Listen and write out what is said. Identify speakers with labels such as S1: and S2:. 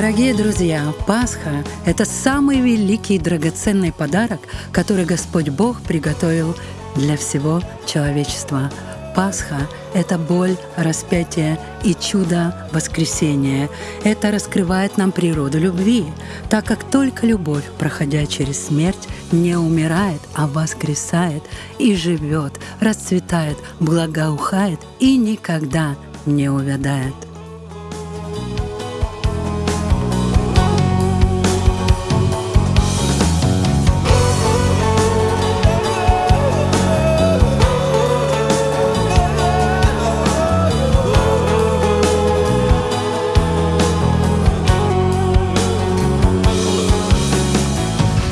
S1: Дорогие друзья, Пасха – это самый великий и драгоценный подарок, который Господь Бог приготовил для всего человечества. Пасха — это боль распятие и чудо воскресения. Это раскрывает нам природу любви, так как только любовь, проходя через смерть, не умирает, а воскресает и живет, расцветает, благоухает и никогда не увядает.